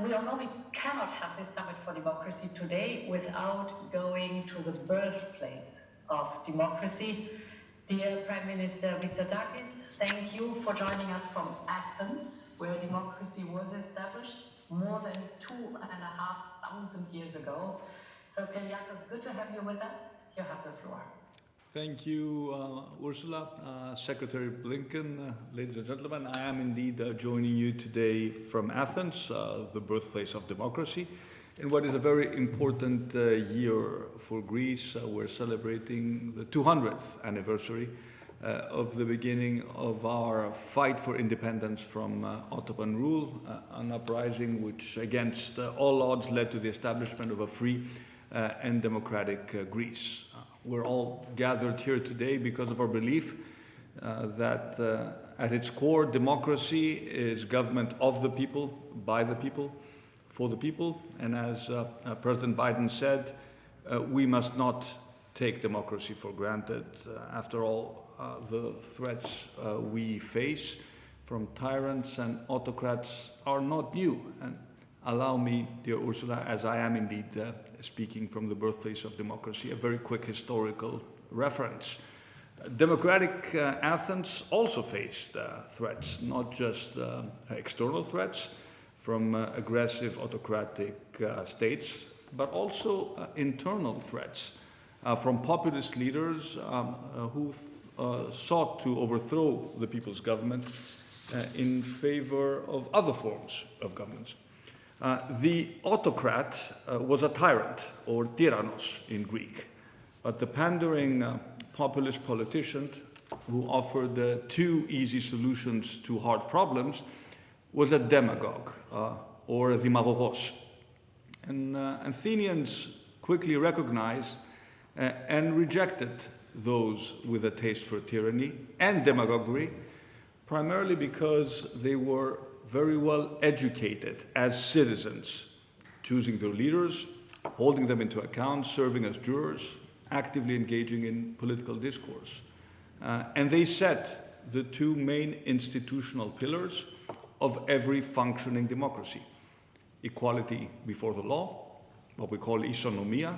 we all know we cannot have this Summit for Democracy today without going to the birthplace of democracy. Dear Prime Minister Mitsotakis, thank you for joining us from Athens, where democracy was established more than two and a half thousand years ago. So, Kyriakos, good to have you with us. You have the floor. Thank you, uh, Ursula. Uh, Secretary Blinken, uh, ladies and gentlemen, I am indeed uh, joining you today from Athens, uh, the birthplace of democracy, in what is a very important uh, year for Greece. we're celebrating the 200th anniversary of the beginning of our fight for independence from Ottoman rule, an uprising which, against all odds, led to the establishment of a free and democratic Greece. We're all gathered here today because of our belief uh, that uh, at its core, democracy is government of the people, by the people, for the people. And as uh, uh President Biden said, uh, we must not take democracy for granted. Uh, after all, the threats we face from tyrants and autocrats are not new. And allow me, dear Ursula, as I am indeed speaking from the birthplace of democracy, a very quick historical reference. Democratic uh, Athens also faced uh, threats, not just uh, external threats from uh, aggressive autocratic uh, states, but also uh, internal threats from populist leaders um, who sought to overthrow the people's government in favor of other forms of government. Uh, the autocrat uh, was a tyrant, or tyrannos in Greek, but the pandering uh, populist politician who offered uh, two easy solutions to hard problems was a demagogue, uh, or a demagogos. And Athenians quickly recognized and rejected those with a taste for tyranny and demagoguery, primarily because they were very well educated as citizens, choosing their leaders, holding them into account, serving as jurors, actively engaging in political discourse. Uh, and they set the two main institutional pillars of every functioning democracy. Equality before the law, what we call isonomia,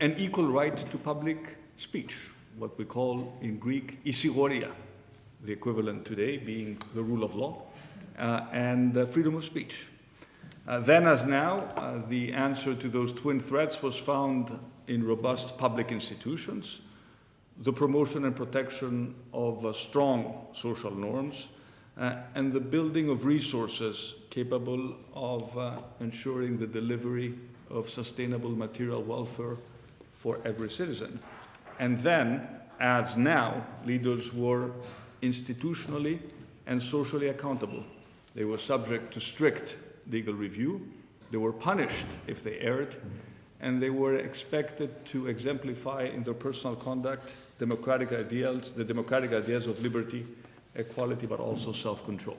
and equal right to public speech, what we call in Greek isigoria, the equivalent today being the rule of law, and freedom of speech. Uh, then as now, uh, the answer to those twin threats was found in robust public institutions, the promotion and protection of uh, strong social norms, uh, and the building of resources capable of uh, ensuring the delivery of sustainable material welfare for every citizen. And then, as now, leaders were institutionally and socially accountable they were subject to strict legal review. They were punished if they erred, and they were expected to exemplify in their personal conduct democratic ideals, the democratic ideas of liberty, equality, but also self-control.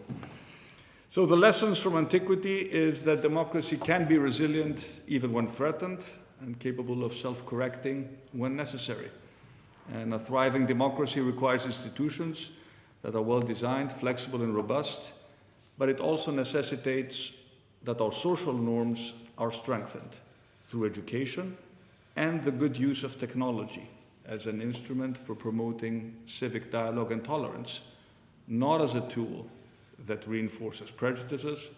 So the lessons from antiquity is that democracy can be resilient even when threatened and capable of self-correcting when necessary. And a thriving democracy requires institutions that are well designed, flexible and robust, but it also necessitates that our social norms are strengthened through education and the good use of technology as an instrument for promoting civic dialogue and tolerance, not as a tool that reinforces prejudices,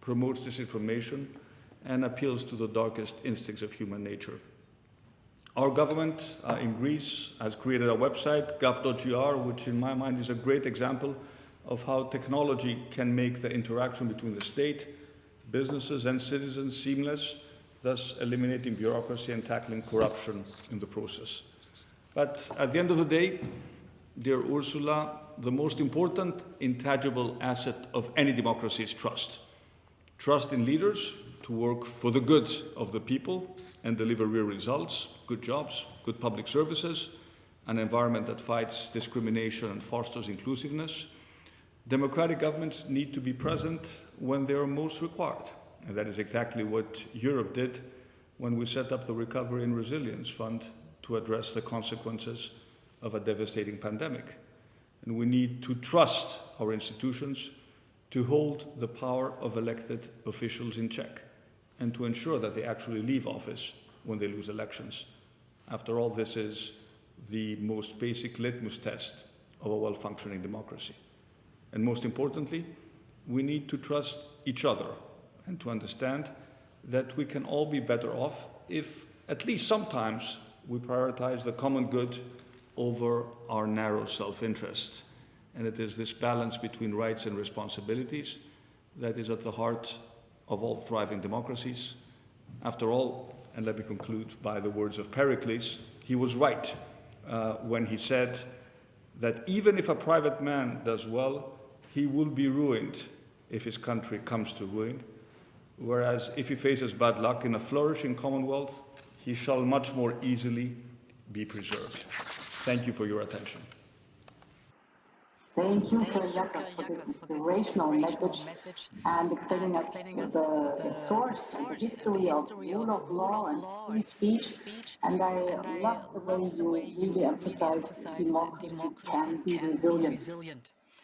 promotes disinformation, and appeals to the darkest instincts of human nature. Our government uh, in Greece has created a website, gov.gr, which in my mind is a great example of how technology can make the interaction between the state, businesses and citizens seamless, thus eliminating bureaucracy and tackling corruption in the process. But at the end of the day, dear Ursula, the most important intangible asset of any democracy is trust. Trust in leaders to work for the good of the people and deliver real results, good jobs, good public services, an environment that fights discrimination and fosters inclusiveness, Democratic governments need to be present when they are most required. And that is exactly what Europe did when we set up the Recovery and Resilience Fund to address the consequences of a devastating pandemic. And we need to trust our institutions to hold the power of elected officials in check and to ensure that they actually leave office when they lose elections. After all, this is the most basic litmus test of a well-functioning democracy. And most importantly, we need to trust each other and to understand that we can all be better off if, at least sometimes, we prioritize the common good over our narrow self-interest. And it is this balance between rights and responsibilities that is at the heart of all thriving democracies. After all, and let me conclude by the words of Pericles, he was right uh, when he said that even if a private man does well, he will be ruined if his country comes to ruin, whereas if he faces bad luck in a flourishing commonwealth, he shall much more easily be preserved. Thank you for your attention. Thank you, Thank Sir you, for this for this inspirational inspirational message message and explaining us the, the- the the source and the source and the history of rule of law and free speech. And I love the way love the you way you really really emphasize emphasize democracy democracy can be can be resilient. resilient.